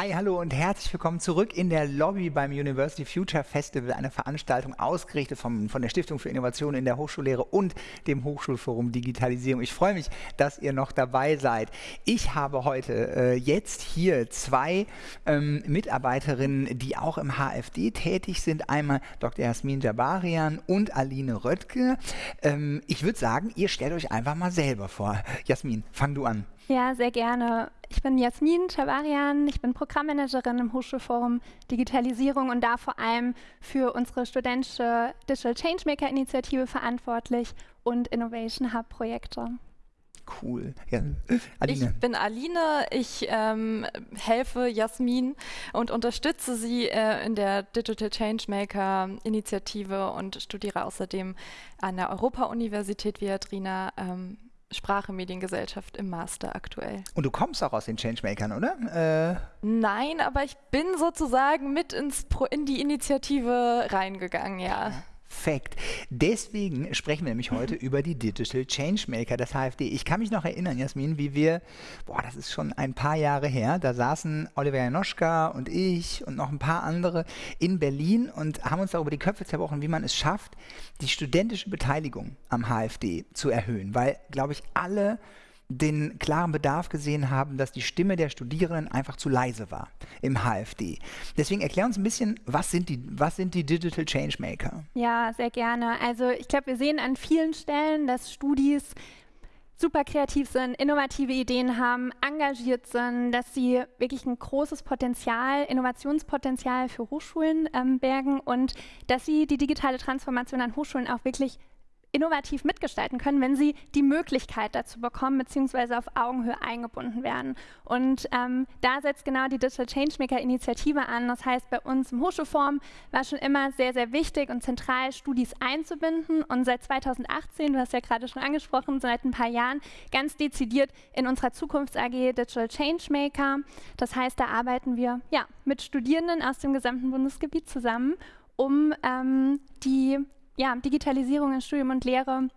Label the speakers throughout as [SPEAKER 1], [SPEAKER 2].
[SPEAKER 1] Hi, hallo und herzlich willkommen zurück in der Lobby beim University Future Festival, eine Veranstaltung ausgerichtet vom, von der Stiftung für Innovation in der Hochschullehre und dem Hochschulforum Digitalisierung. Ich freue mich, dass ihr noch dabei seid. Ich habe heute äh, jetzt hier zwei ähm, Mitarbeiterinnen, die auch im HFD tätig sind. Einmal Dr. Jasmin Jabarian und Aline Röttke. Ähm, ich würde sagen, ihr stellt euch einfach mal selber vor. Jasmin, fang du an.
[SPEAKER 2] Ja, sehr gerne. Ich bin Jasmin Chabarian, ich bin Programmmanagerin im Hochschulforum Digitalisierung und da vor allem für unsere studentische Digital Changemaker Initiative verantwortlich und Innovation Hub Projekte.
[SPEAKER 1] Cool.
[SPEAKER 3] Ja. Aline. Ich bin Aline, ich ähm, helfe Jasmin und unterstütze sie äh, in der Digital Changemaker Initiative und studiere außerdem an der Europa-Universität Viadrina ähm, Sprache, Mediengesellschaft im Master aktuell.
[SPEAKER 1] Und du kommst auch aus den Changemakern, oder?
[SPEAKER 3] Äh Nein, aber ich bin sozusagen mit ins Pro in die Initiative reingegangen, ja. ja.
[SPEAKER 1] Perfekt. Deswegen sprechen wir nämlich heute über die Digital Changemaker des HFD. Ich kann mich noch erinnern, Jasmin, wie wir, boah, das ist schon ein paar Jahre her, da saßen Oliver Janoschka und ich und noch ein paar andere in Berlin und haben uns darüber die Köpfe zerbrochen, wie man es schafft, die studentische Beteiligung am HFD zu erhöhen. Weil, glaube ich, alle den klaren Bedarf gesehen haben, dass die Stimme der Studierenden einfach zu leise war im HFD. Deswegen erklär uns ein bisschen, was sind die, was sind die Digital Changemaker?
[SPEAKER 2] Ja, sehr gerne. Also ich glaube, wir sehen an vielen Stellen, dass Studis super kreativ sind, innovative Ideen haben, engagiert sind, dass sie wirklich ein großes Potenzial, Innovationspotenzial für Hochschulen ähm, bergen und dass sie die digitale Transformation an Hochschulen auch wirklich innovativ mitgestalten können, wenn sie die Möglichkeit dazu bekommen, beziehungsweise auf Augenhöhe eingebunden werden. Und ähm, da setzt genau die Digital Changemaker Initiative an. Das heißt, bei uns im Hochschulforum war schon immer sehr, sehr wichtig und zentral, Studis einzubinden. Und seit 2018, du hast ja gerade schon angesprochen, seit ein paar Jahren, ganz dezidiert in unserer Zukunfts-AG Digital Changemaker. Das heißt, da arbeiten wir ja, mit Studierenden aus dem gesamten Bundesgebiet zusammen um ähm, die ja, Digitalisierung in Studium und Lehre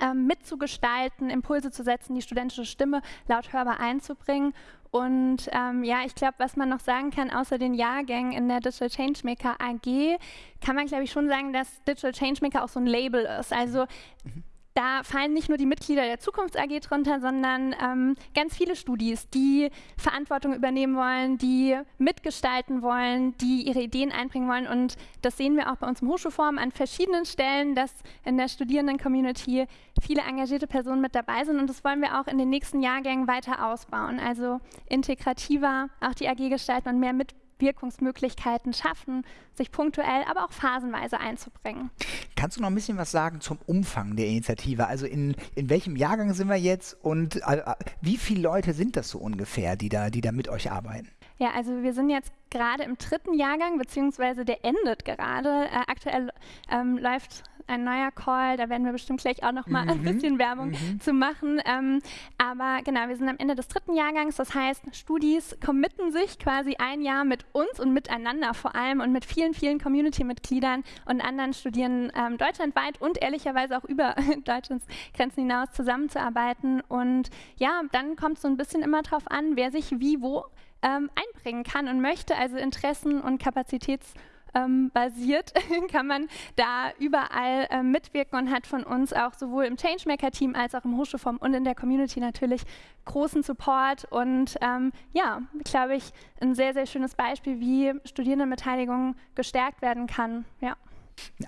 [SPEAKER 2] ähm, mitzugestalten, Impulse zu setzen, die studentische Stimme laut hörbar einzubringen. Und ähm, ja, ich glaube, was man noch sagen kann, außer den Jahrgängen in der Digital Changemaker AG, kann man, glaube ich, schon sagen, dass Digital Changemaker auch so ein Label ist. Also mhm da fallen nicht nur die Mitglieder der Zukunfts AG drunter, sondern ähm, ganz viele Studis, die Verantwortung übernehmen wollen, die mitgestalten wollen, die ihre Ideen einbringen wollen. Und das sehen wir auch bei uns im Hochschulforum an verschiedenen Stellen, dass in der Studierenden-Community viele engagierte Personen mit dabei sind. Und das wollen wir auch in den nächsten Jahrgängen weiter ausbauen. Also integrativer auch die AG gestalten und mehr mit Wirkungsmöglichkeiten schaffen, sich punktuell, aber auch phasenweise einzubringen.
[SPEAKER 1] Kannst du noch ein bisschen was sagen zum Umfang der Initiative? Also in, in welchem Jahrgang sind wir jetzt und äh, wie viele Leute sind das so ungefähr, die da, die da mit euch arbeiten?
[SPEAKER 2] Ja, also wir sind jetzt gerade im dritten Jahrgang, beziehungsweise der endet gerade. Äh, aktuell ähm, läuft ein neuer Call, da werden wir bestimmt gleich auch noch mal mhm. ein bisschen Werbung mhm. zu machen. Ähm, aber genau, wir sind am Ende des dritten Jahrgangs, das heißt, Studis committen sich quasi ein Jahr mit uns und miteinander vor allem und mit vielen, vielen Community-Mitgliedern und anderen Studierenden ähm, deutschlandweit und ehrlicherweise auch über Deutschlands Grenzen hinaus zusammenzuarbeiten. Und ja, dann kommt es so ein bisschen immer darauf an, wer sich wie wo ähm, einbringen kann und möchte, also Interessen und Kapazitäts- ähm, basiert, kann man da überall äh, mitwirken und hat von uns auch sowohl im Changemaker-Team als auch im Hochschulforum und in der Community natürlich großen Support und ähm, ja, glaube ich, ein sehr, sehr schönes Beispiel, wie Studierendenbeteiligung gestärkt werden kann. Ja.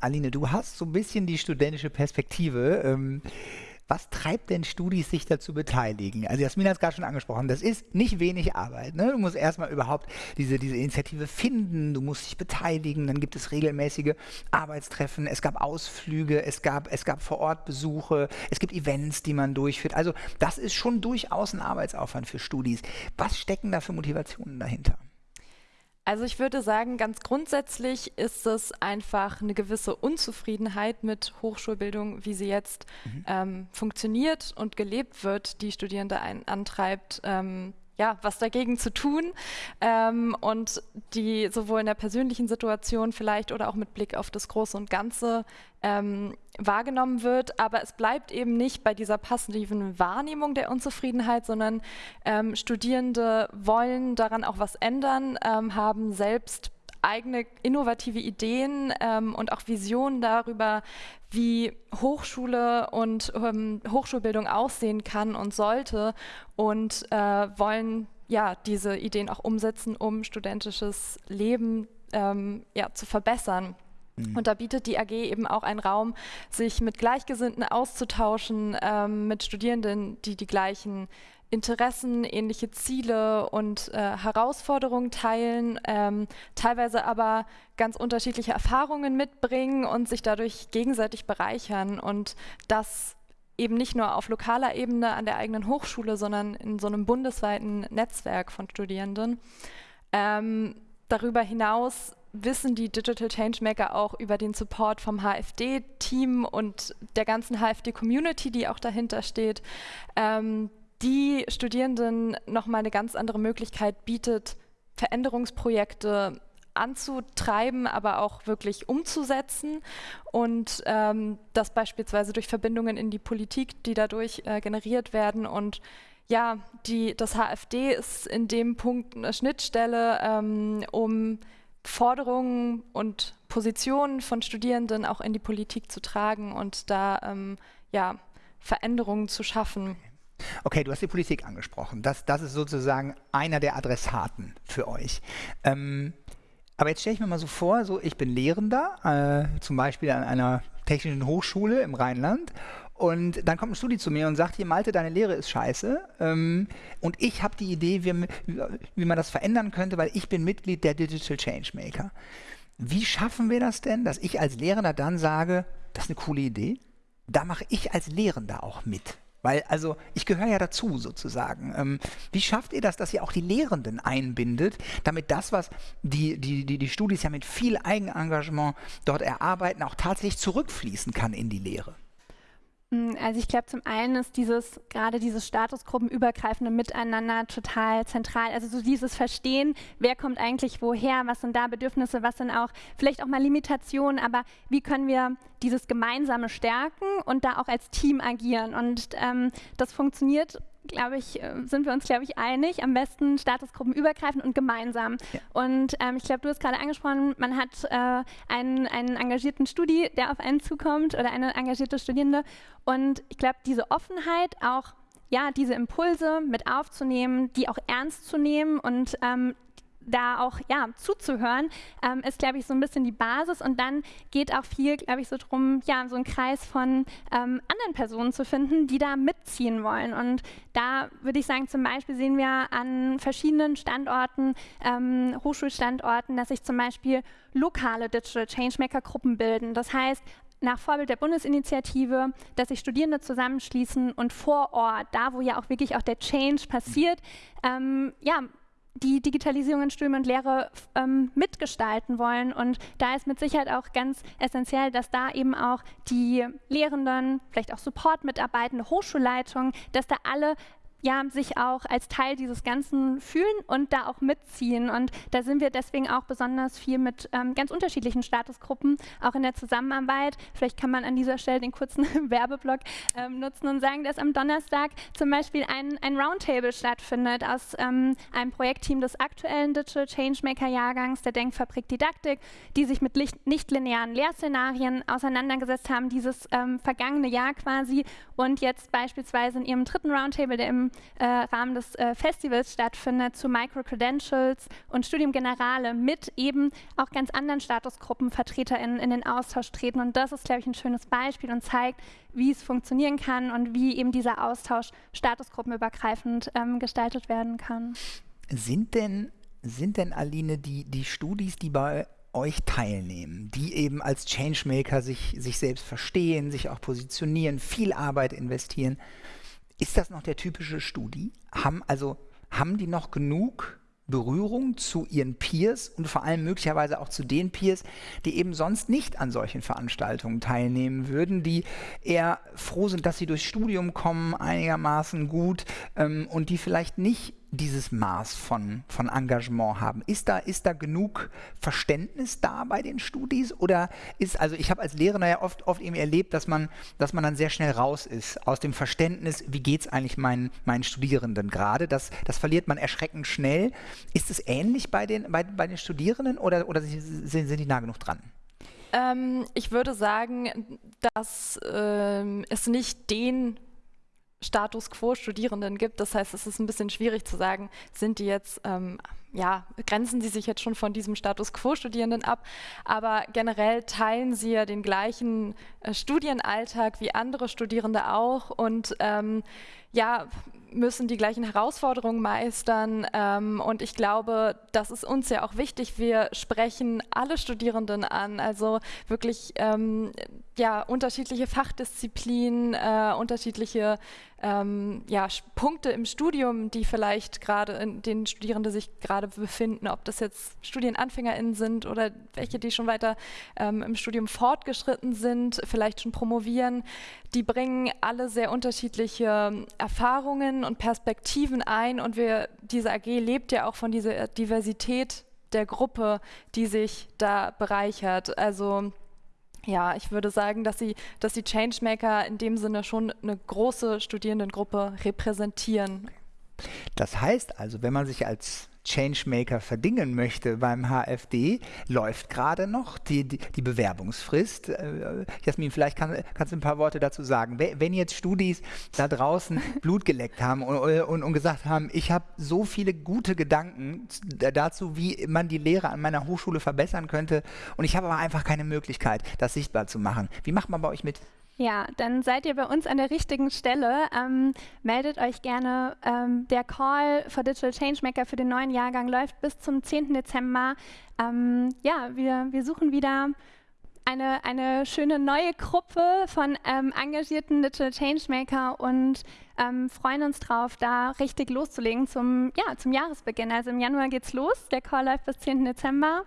[SPEAKER 1] Aline, du hast so ein bisschen die studentische Perspektive. Ähm was treibt denn Studis, sich dazu beteiligen? Also Jasmin hat es gerade schon angesprochen, das ist nicht wenig Arbeit. Ne? Du musst erstmal überhaupt diese, diese Initiative finden, du musst dich beteiligen, dann gibt es regelmäßige Arbeitstreffen, es gab Ausflüge, es gab, es gab Vorortbesuche, es gibt Events, die man durchführt. Also das ist schon durchaus ein Arbeitsaufwand für Studis. Was stecken da für Motivationen dahinter?
[SPEAKER 3] Also ich würde sagen, ganz grundsätzlich ist es einfach eine gewisse Unzufriedenheit mit Hochschulbildung, wie sie jetzt mhm. ähm, funktioniert und gelebt wird, die Studierende ein, antreibt, ähm, ja, was dagegen zu tun ähm, und die sowohl in der persönlichen Situation vielleicht oder auch mit Blick auf das Große und Ganze ähm, wahrgenommen wird. Aber es bleibt eben nicht bei dieser passiven Wahrnehmung der Unzufriedenheit, sondern ähm, Studierende wollen daran auch was ändern, ähm, haben selbst eigene innovative Ideen ähm, und auch Visionen darüber, wie Hochschule und ähm, Hochschulbildung aussehen kann und sollte und äh, wollen ja diese Ideen auch umsetzen, um studentisches Leben ähm, ja, zu verbessern. Mhm. Und da bietet die AG eben auch einen Raum, sich mit Gleichgesinnten auszutauschen, ähm, mit Studierenden, die die gleichen Interessen, ähnliche Ziele und äh, Herausforderungen teilen, ähm, teilweise aber ganz unterschiedliche Erfahrungen mitbringen und sich dadurch gegenseitig bereichern und das eben nicht nur auf lokaler Ebene an der eigenen Hochschule, sondern in so einem bundesweiten Netzwerk von Studierenden. Ähm, darüber hinaus wissen die Digital Changemaker auch über den Support vom HFD-Team und der ganzen HFD-Community, die auch dahinter steht, ähm, die Studierenden nochmal eine ganz andere Möglichkeit bietet, Veränderungsprojekte anzutreiben, aber auch wirklich umzusetzen und ähm, das beispielsweise durch Verbindungen in die Politik, die dadurch äh, generiert werden und ja, die, das HFD ist in dem Punkt eine Schnittstelle, ähm, um Forderungen und Positionen von Studierenden auch in die Politik zu tragen und da ähm, ja, Veränderungen zu schaffen.
[SPEAKER 1] Okay, du hast die Politik angesprochen. Das, das ist sozusagen einer der Adressaten für euch. Ähm, aber jetzt stelle ich mir mal so vor, so ich bin Lehrender, äh, zum Beispiel an einer technischen Hochschule im Rheinland und dann kommt ein Studi zu mir und sagt, hier Malte, deine Lehre ist scheiße. Ähm, und ich habe die Idee, wie, wie, man das verändern könnte, weil ich bin Mitglied der Digital Changemaker. Wie schaffen wir das denn, dass ich als Lehrender dann sage, das ist eine coole Idee? Da mache ich als Lehrender auch mit. Weil, also, ich gehöre ja dazu sozusagen. Ähm, wie schafft ihr das, dass ihr auch die Lehrenden einbindet, damit das, was die, die, die, die Studis ja mit viel Eigenengagement dort erarbeiten, auch tatsächlich zurückfließen kann in die Lehre?
[SPEAKER 2] Mm, also ich glaube, zum einen ist dieses, gerade dieses statusgruppenübergreifende Miteinander total zentral. Also so dieses Verstehen, wer kommt eigentlich woher, was sind da Bedürfnisse, was sind auch vielleicht auch mal Limitationen, aber wie können wir dieses Gemeinsame stärken und da auch als Team agieren. Und ähm, das funktioniert glaube ich, äh, sind wir uns, glaube ich, einig. Am besten statusgruppenübergreifend und gemeinsam. Ja. Und ähm, ich glaube, du hast gerade angesprochen, man hat äh, einen, einen engagierten Studi, der auf einen zukommt oder eine engagierte Studierende. Und ich glaube, diese Offenheit auch ja, diese Impulse mit aufzunehmen, die auch ernst zu nehmen und ähm, da auch ja, zuzuhören, ähm, ist, glaube ich, so ein bisschen die Basis. Und dann geht auch viel, glaube ich, so drum, ja, so einen Kreis von ähm, anderen Personen zu finden, die da mitziehen wollen. Und da würde ich sagen, zum Beispiel sehen wir an verschiedenen Standorten, ähm, Hochschulstandorten, dass sich zum Beispiel lokale Digital Changemaker-Gruppen bilden. Das heißt, nach Vorbild der Bundesinitiative, dass sich Studierende zusammenschließen und vor Ort, da wo ja auch wirklich auch der Change passiert, ähm, ja, die Digitalisierung in Studium und Lehre ähm, mitgestalten wollen. Und da ist mit Sicherheit auch ganz essentiell, dass da eben auch die Lehrenden, vielleicht auch Support-Mitarbeitende, Hochschulleitungen, dass da alle ja, sich auch als Teil dieses Ganzen fühlen und da auch mitziehen. Und da sind wir deswegen auch besonders viel mit ähm, ganz unterschiedlichen Statusgruppen, auch in der Zusammenarbeit. Vielleicht kann man an dieser Stelle den kurzen Werbeblock ähm, nutzen und sagen, dass am Donnerstag zum Beispiel ein, ein Roundtable stattfindet aus ähm, einem Projektteam des aktuellen Digital Changemaker-Jahrgangs der Denkfabrik Didaktik, die sich mit nicht-linearen Lehrszenarien auseinandergesetzt haben, dieses ähm, vergangene Jahr quasi und jetzt beispielsweise in ihrem dritten Roundtable, der im äh, Rahmen des äh, Festivals stattfindet, zu Micro-Credentials und Studium Generale mit eben auch ganz anderen Statusgruppen VertreterInnen in den Austausch treten. Und das ist, glaube ich, ein schönes Beispiel und zeigt, wie es funktionieren kann und wie eben dieser Austausch statusgruppenübergreifend ähm, gestaltet werden kann.
[SPEAKER 1] Sind denn, sind denn Aline, die, die Studis, die bei euch teilnehmen, die eben als Changemaker sich, sich selbst verstehen, sich auch positionieren, viel Arbeit investieren, ist das noch der typische Studi? Haben, also, haben die noch genug Berührung zu ihren Peers und vor allem möglicherweise auch zu den Peers, die eben sonst nicht an solchen Veranstaltungen teilnehmen würden, die eher froh sind, dass sie durchs Studium kommen, einigermaßen gut ähm, und die vielleicht nicht dieses Maß von, von Engagement haben? Ist da, ist da genug Verständnis da bei den Studis? Oder ist, also ich habe als Lehrer ja oft, oft eben erlebt, dass man, dass man dann sehr schnell raus ist aus dem Verständnis, wie geht es eigentlich meinen, meinen Studierenden gerade? Das, das verliert man erschreckend schnell. Ist es ähnlich bei den, bei, bei den Studierenden oder, oder sind, sind die nah genug dran?
[SPEAKER 3] Ähm, ich würde sagen, dass ähm, es nicht den Status quo Studierenden gibt. Das heißt, es ist ein bisschen schwierig zu sagen, sind die jetzt, ähm, ja, grenzen sie sich jetzt schon von diesem Status quo Studierenden ab, aber generell teilen sie ja den gleichen äh, Studienalltag wie andere Studierende auch und ähm, ja, müssen die gleichen Herausforderungen meistern. Ähm, und ich glaube, das ist uns ja auch wichtig. Wir sprechen alle Studierenden an, also wirklich ähm, ja, unterschiedliche Fachdisziplinen, äh, unterschiedliche ähm, ja, Punkte im Studium, die vielleicht gerade in den Studierenden sich gerade befinden, ob das jetzt StudienanfängerInnen sind oder welche, die schon weiter ähm, im Studium fortgeschritten sind, vielleicht schon promovieren, die bringen alle sehr unterschiedliche Erfahrungen und Perspektiven ein und wir, diese AG lebt ja auch von dieser Diversität der Gruppe, die sich da bereichert. Also ja, ich würde sagen, dass sie, dass die Changemaker in dem Sinne schon eine große Studierendengruppe repräsentieren.
[SPEAKER 1] Das heißt also, wenn man sich als Changemaker verdingen möchte beim HFD, läuft gerade noch die, die, die Bewerbungsfrist. Äh, Jasmin, vielleicht kann, kannst du ein paar Worte dazu sagen. Wenn jetzt Studis da draußen Blut geleckt haben und, und, und gesagt haben, ich habe so viele gute Gedanken dazu, wie man die Lehre an meiner Hochschule verbessern könnte und ich habe aber einfach keine Möglichkeit, das sichtbar zu machen. Wie macht man bei euch mit?
[SPEAKER 2] Ja, dann seid ihr bei uns an der richtigen Stelle. Ähm, meldet euch gerne. Ähm, der Call for Digital Changemaker für den neuen Jahrgang läuft bis zum 10. Dezember. Ähm, ja, wir, wir suchen wieder eine, eine schöne neue Gruppe von ähm, engagierten Digital Changemaker und ähm, freuen uns drauf, da richtig loszulegen zum, ja, zum Jahresbeginn. Also im Januar geht's los. Der Call läuft bis 10. Dezember.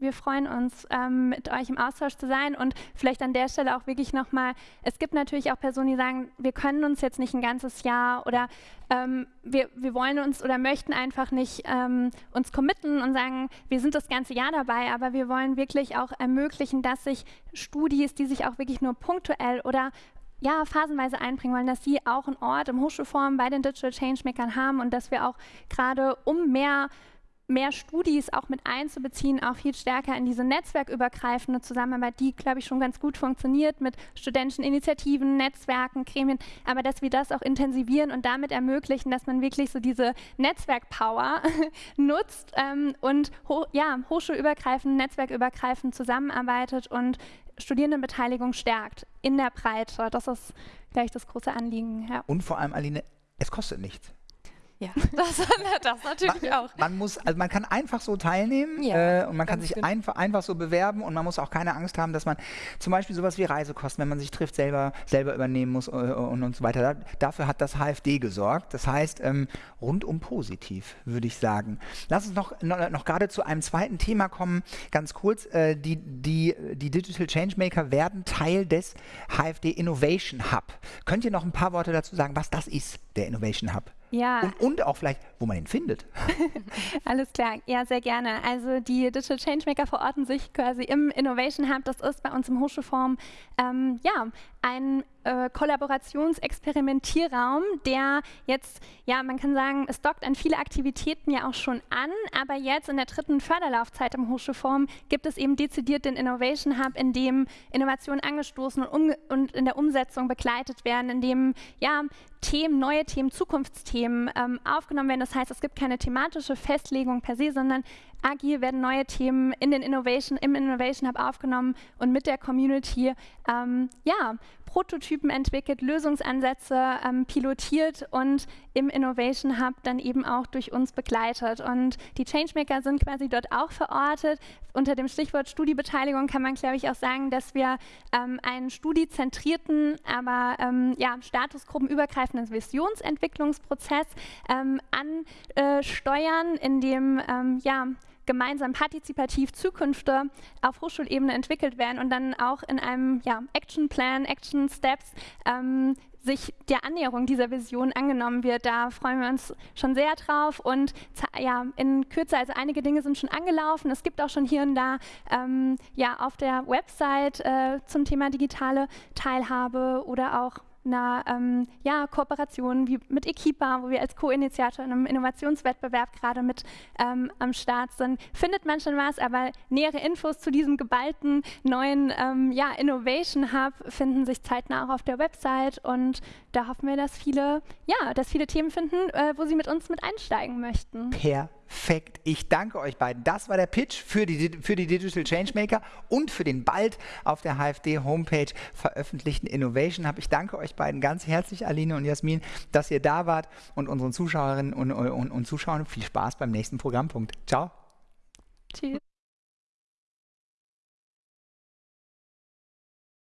[SPEAKER 2] Wir freuen uns, ähm, mit euch im Austausch zu sein und vielleicht an der Stelle auch wirklich nochmal, es gibt natürlich auch Personen, die sagen, wir können uns jetzt nicht ein ganzes Jahr oder ähm, wir, wir wollen uns oder möchten einfach nicht ähm, uns committen und sagen, wir sind das ganze Jahr dabei, aber wir wollen wirklich auch ermöglichen, dass sich Studis, die sich auch wirklich nur punktuell oder ja, phasenweise einbringen wollen, dass sie auch einen Ort im Hochschulforum bei den Digital Changemakern haben und dass wir auch gerade um mehr mehr Studis auch mit einzubeziehen, auch viel stärker in diese netzwerkübergreifende Zusammenarbeit, die, glaube ich, schon ganz gut funktioniert mit studentischen Initiativen, Netzwerken, Gremien, aber dass wir das auch intensivieren und damit ermöglichen, dass man wirklich so diese Netzwerkpower nutzt ähm, und ho ja, hochschulübergreifend, netzwerkübergreifend zusammenarbeitet und Studierendenbeteiligung stärkt in der Breite. Das ist gleich das große Anliegen.
[SPEAKER 1] Ja. Und vor allem, Aline, es kostet nichts.
[SPEAKER 3] Ja, das, das natürlich
[SPEAKER 1] man,
[SPEAKER 3] auch.
[SPEAKER 1] Man muss, also man kann einfach so teilnehmen ja, äh, und man kann sich einfach, einfach so bewerben und man muss auch keine Angst haben, dass man zum Beispiel sowas wie Reisekosten, wenn man sich trifft, selber, selber übernehmen muss äh, und, und so weiter. Da, dafür hat das HFD gesorgt. Das heißt, ähm, rundum positiv, würde ich sagen. Lass uns noch, noch, noch gerade zu einem zweiten Thema kommen, ganz kurz. Äh, die, die, die Digital Changemaker werden Teil des HFD Innovation Hub. Könnt ihr noch ein paar Worte dazu sagen, was das ist, der Innovation Hub?
[SPEAKER 2] Ja.
[SPEAKER 1] Und, und auch vielleicht, wo man ihn findet.
[SPEAKER 2] Alles klar, ja, sehr gerne. Also die Digital Changemaker verorten sich quasi im Innovation Hub. Das ist bei uns im Hochschulforum ähm, ja, ein äh, Kollaborationsexperimentierraum, der jetzt, ja, man kann sagen, es dockt an viele Aktivitäten ja auch schon an, aber jetzt in der dritten Förderlaufzeit im Hochschulforum gibt es eben dezidiert den Innovation Hub, in dem Innovationen angestoßen und, und in der Umsetzung begleitet werden, in dem ja, Themen, neue Themen, Zukunftsthemen ähm, aufgenommen werden. Das heißt, es gibt keine thematische Festlegung per se, sondern agil werden neue Themen in den Innovation, im Innovation Hub aufgenommen und mit der Community ähm, ja, Prototypen entwickelt, Lösungsansätze ähm, pilotiert und im Innovation Hub dann eben auch durch uns begleitet. Und die Changemaker sind quasi dort auch verortet. Unter dem Stichwort Studiebeteiligung kann man, glaube ich, auch sagen, dass wir ähm, einen studiezentrierten, aber ähm, ja, statusgruppenübergreifenden Visionsentwicklungsprozess ähm, ansteuern, in dem ähm, ja, gemeinsam partizipativ Zukünfte auf Hochschulebene entwickelt werden und dann auch in einem ja, Action Plan, Action Steps ähm, sich der Annäherung dieser Vision angenommen wird. Da freuen wir uns schon sehr drauf und ja, in Kürze, also einige Dinge sind schon angelaufen. Es gibt auch schon hier und da ähm, ja, auf der Website äh, zum Thema digitale Teilhabe oder auch einer ähm, ja, Kooperation wie mit Equipa, wo wir als Co-Initiator in einem Innovationswettbewerb gerade mit ähm, am Start sind, findet man schon was, aber nähere Infos zu diesem geballten neuen ähm, ja, Innovation Hub finden sich zeitnah auch auf der Website und da hoffen wir, dass viele, ja, dass viele Themen finden, äh, wo sie mit uns mit einsteigen möchten.
[SPEAKER 1] Perfekt. Perfekt. Ich danke euch beiden. Das war der Pitch für die, für die Digital Changemaker und für den bald auf der HFD-Homepage veröffentlichten Innovation Hub. Ich danke euch beiden ganz herzlich, Aline und Jasmin, dass ihr da wart und unseren Zuschauerinnen und, und, und Zuschauern viel Spaß beim nächsten Programmpunkt. Ciao. Tschüss.